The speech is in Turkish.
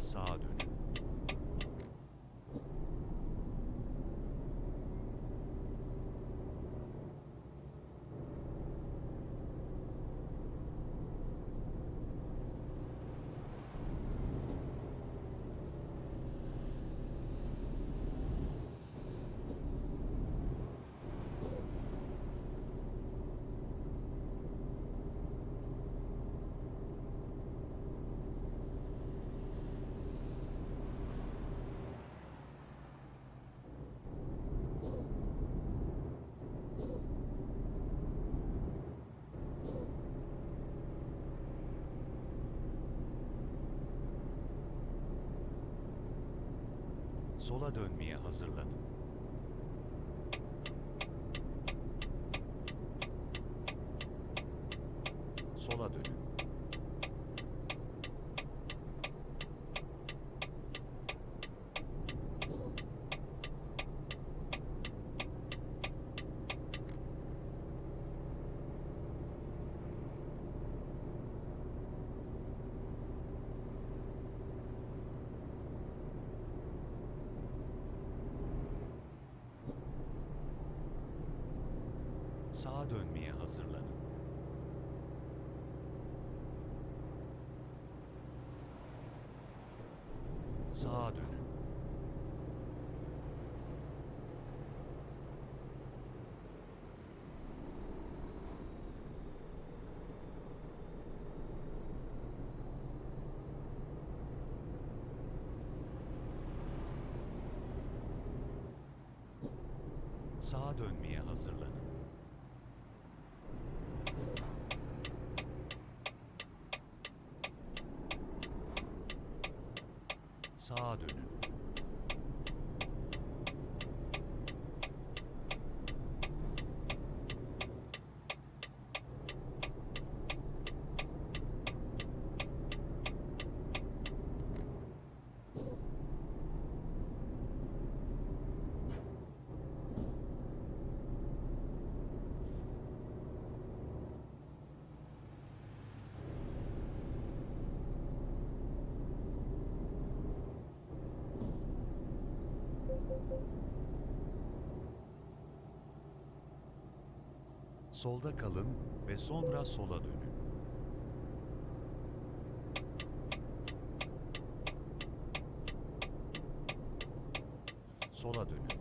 Sağa. Sola dönmeye hazırlanın. Sola dönün. Sağa dönmeye hazırlanın. Sağa dönün. Sağa dönmeye hazırlanın. Sağa dönün. Solda kalın ve sonra sola dönün. Sola dönün.